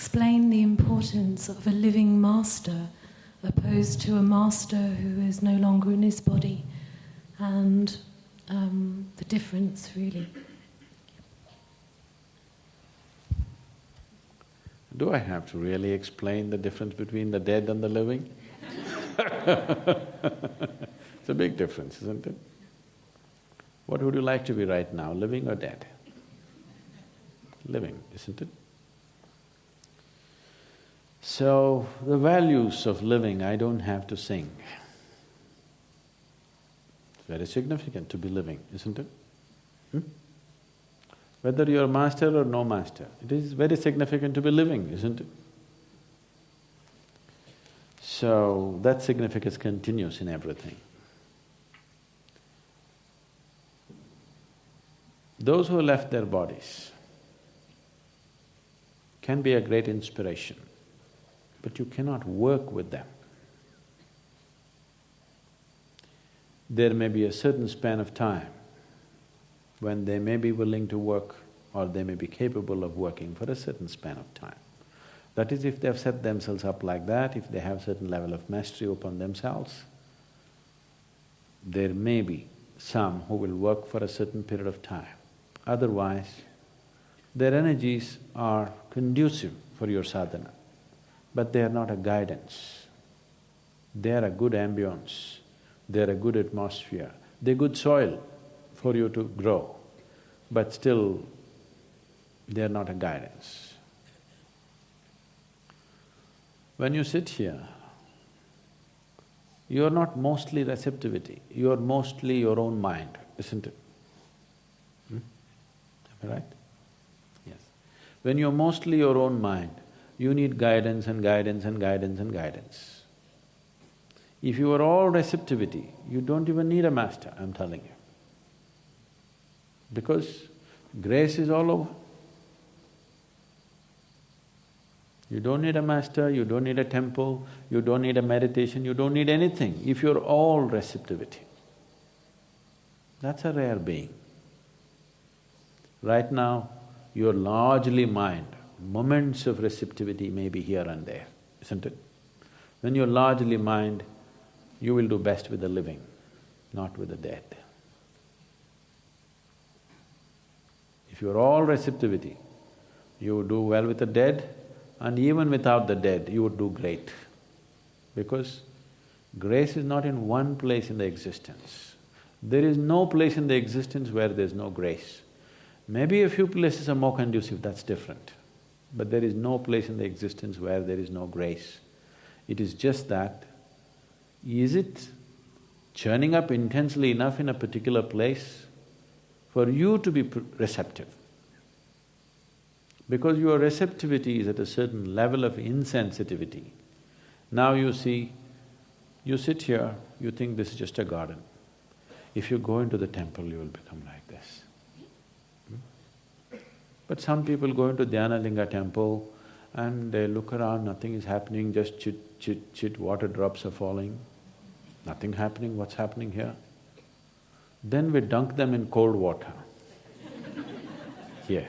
Explain the importance of a living master opposed to a master who is no longer in his body and um, the difference really? Do I have to really explain the difference between the dead and the living? it's a big difference, isn't it? What would you like to be right now, living or dead? Living, isn't it? So, the values of living I don't have to sing. It's very significant to be living, isn't it? Hmm? Whether you're master or no master, it is very significant to be living, isn't it? So, that significance continues in everything. Those who left their bodies can be a great inspiration, but you cannot work with them. There may be a certain span of time when they may be willing to work or they may be capable of working for a certain span of time. That is, if they've set themselves up like that, if they have certain level of mastery upon themselves, there may be some who will work for a certain period of time. Otherwise, their energies are conducive for your sadhana, but they are not a guidance. They are a good ambience, they are a good atmosphere, they're good soil for you to grow, but still they are not a guidance. When you sit here, you are not mostly receptivity, you are mostly your own mind, isn't it? Hmm? Am I right? Yes. When you're mostly your own mind, you need guidance and guidance and guidance and guidance. If you are all receptivity, you don't even need a master, I'm telling you. Because grace is all over. You don't need a master, you don't need a temple, you don't need a meditation, you don't need anything if you're all receptivity. That's a rare being. Right now, you're largely mind, moments of receptivity may be here and there, isn't it? When you're largely mind, you will do best with the living, not with the dead. If you're all receptivity, you would do well with the dead, and even without the dead, you would do great. Because grace is not in one place in the existence. There is no place in the existence where there's no grace. Maybe a few places are more conducive, that's different. But there is no place in the existence where there is no grace. It is just that, is it churning up intensely enough in a particular place for you to be receptive? Because your receptivity is at a certain level of insensitivity. Now you see, you sit here, you think this is just a garden. If you go into the temple, you will become like? But some people go into Dhyanalinga temple and they look around, nothing is happening, just chit, chit, chit, water drops are falling. Nothing happening, what's happening here? Then we dunk them in cold water here.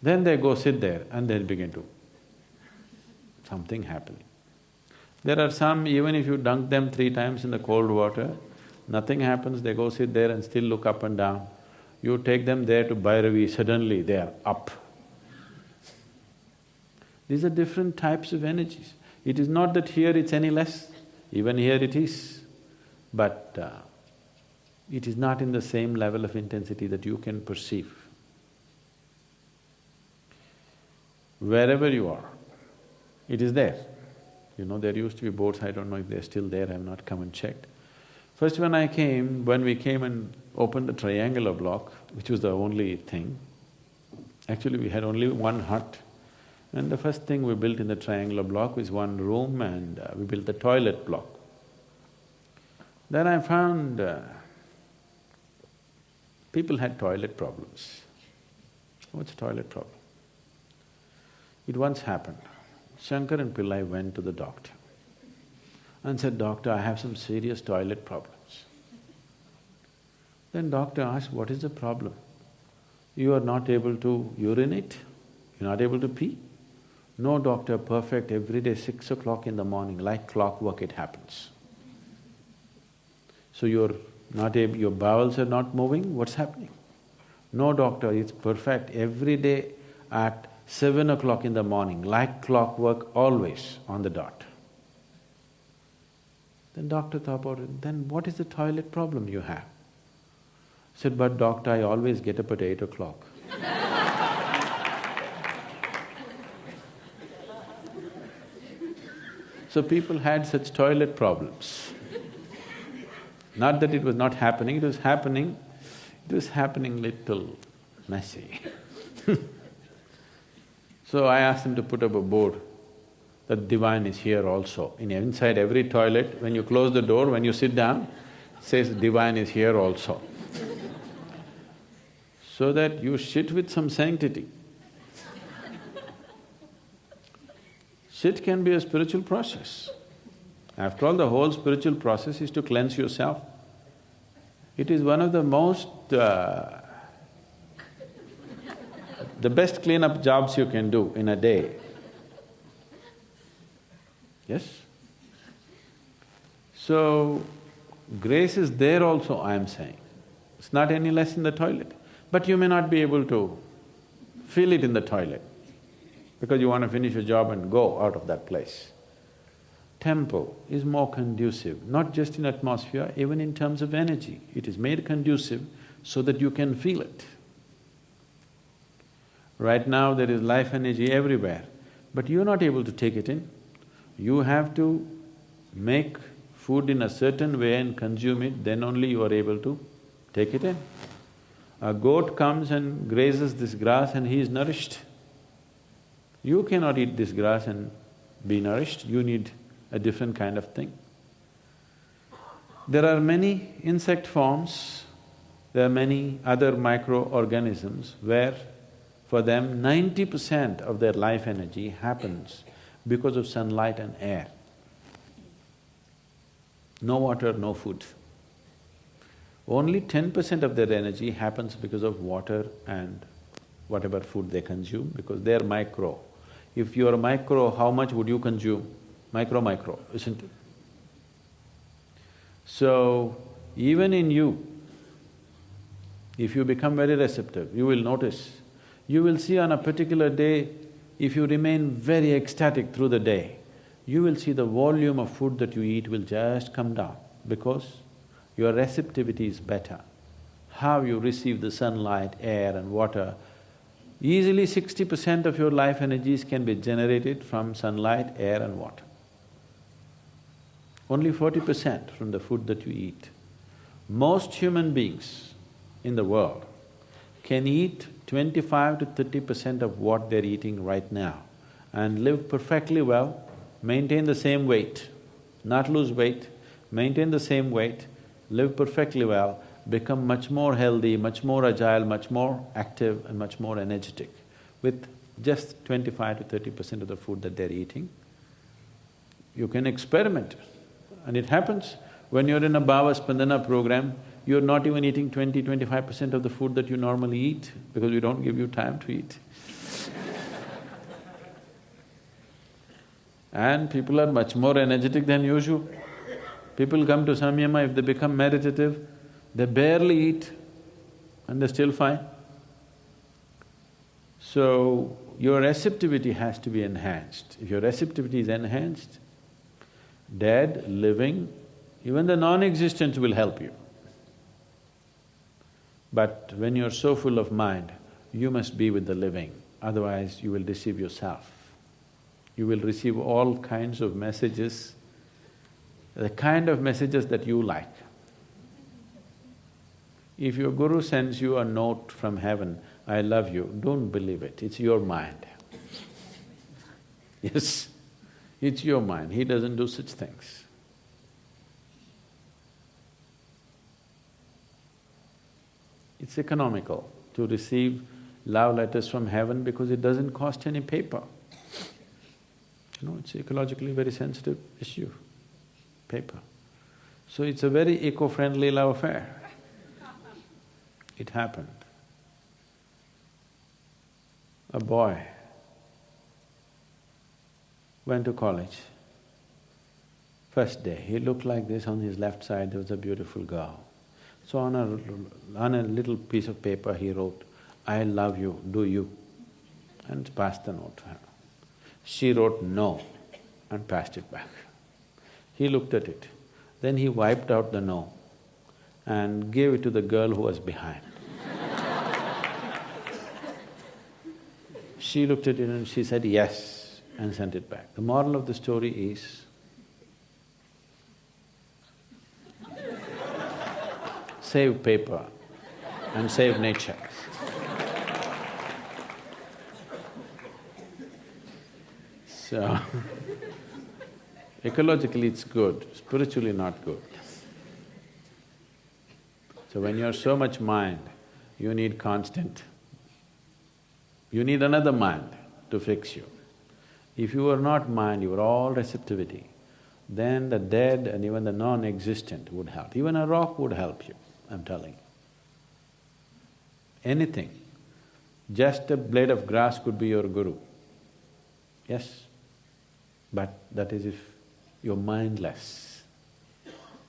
Then they go sit there and they begin to… something happening. There are some, even if you dunk them three times in the cold water, nothing happens, they go sit there and still look up and down. You take them there to Bhairavi, suddenly they are up. These are different types of energies. It is not that here it's any less, even here it is, but uh, it is not in the same level of intensity that you can perceive. wherever you are, it is there. You know, there used to be boats, I don't know if they're still there, I've not come and checked. First when I came, when we came and opened the triangular block, which was the only thing, actually we had only one hut. And the first thing we built in the triangular block was one room and uh, we built the toilet block. Then I found uh, people had toilet problems. What's a toilet problem? It once happened. Shankaran Pillai went to the doctor and said, Doctor, I have some serious toilet problems. Then doctor asked, what is the problem? You are not able to urinate? You're not able to pee? No doctor perfect, every day six o'clock in the morning, like clockwork it happens. So you're not able… your bowels are not moving, what's happening? No doctor, it's perfect, every day at seven o'clock in the morning, like clockwork, always on the dot. Then doctor thought about it, then what is the toilet problem you have? Said, but doctor, I always get up at eight o'clock. so people had such toilet problems. Not that it was not happening, it was happening, it was happening little messy So I asked him to put up a board that divine is here also. In inside every toilet, when you close the door, when you sit down, says divine is here also. so that you shit with some sanctity. Shit can be a spiritual process. After all, the whole spiritual process is to cleanse yourself. It is one of the most uh, the best cleanup jobs you can do in a day. Yes? So, grace is there also, I am saying. It's not any less in the toilet. But you may not be able to feel it in the toilet because you want to finish your job and go out of that place. Temple is more conducive, not just in atmosphere, even in terms of energy. It is made conducive so that you can feel it. Right now there is life energy everywhere, but you're not able to take it in. You have to make food in a certain way and consume it, then only you are able to take it in. A goat comes and grazes this grass and he is nourished. You cannot eat this grass and be nourished, you need a different kind of thing. There are many insect forms, there are many other microorganisms where for them, ninety percent of their life energy happens because of sunlight and air. No water, no food. Only ten percent of their energy happens because of water and whatever food they consume, because they're micro. If you're micro, how much would you consume? Micro, micro, isn't it? So, even in you, if you become very receptive, you will notice you will see on a particular day, if you remain very ecstatic through the day, you will see the volume of food that you eat will just come down because your receptivity is better. How you receive the sunlight, air and water, easily sixty percent of your life energies can be generated from sunlight, air and water. Only forty percent from the food that you eat. Most human beings in the world can eat twenty-five to thirty percent of what they're eating right now and live perfectly well, maintain the same weight, not lose weight, maintain the same weight, live perfectly well, become much more healthy, much more agile, much more active and much more energetic with just twenty-five to thirty percent of the food that they're eating. You can experiment and it happens. When you're in a Bhava Spandana program, you're not even eating 20, 25 percent of the food that you normally eat because we don't give you time to eat. and people are much more energetic than usual. People come to Samyama, if they become meditative, they barely eat and they're still fine. So, your receptivity has to be enhanced. If your receptivity is enhanced, dead, living, even the non-existence will help you. But when you're so full of mind, you must be with the living, otherwise you will deceive yourself. You will receive all kinds of messages, the kind of messages that you like. If your guru sends you a note from heaven, I love you, don't believe it, it's your mind. yes, it's your mind, he doesn't do such things. It's economical to receive love letters from heaven because it doesn't cost any paper. You know, it's ecologically very sensitive issue, paper. So it's a very eco-friendly love affair. It happened. A boy went to college. First day, he looked like this, on his left side there was a beautiful girl. So on a… on a little piece of paper he wrote, I love you, do you? And passed the note to her. She wrote no and passed it back. He looked at it. Then he wiped out the no and gave it to the girl who was behind. she looked at it and she said yes and sent it back. The moral of the story is, save paper and save nature. So, ecologically it's good, spiritually not good. So when you're so much mind, you need constant. You need another mind to fix you. If you are not mind, you are all receptivity, then the dead and even the non-existent would help. Even a rock would help you, I'm telling you. Anything. Just a blade of grass could be your guru. Yes? But that is if you're mindless.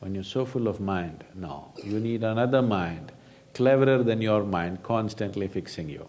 When you're so full of mind, no, you need another mind, cleverer than your mind, constantly fixing you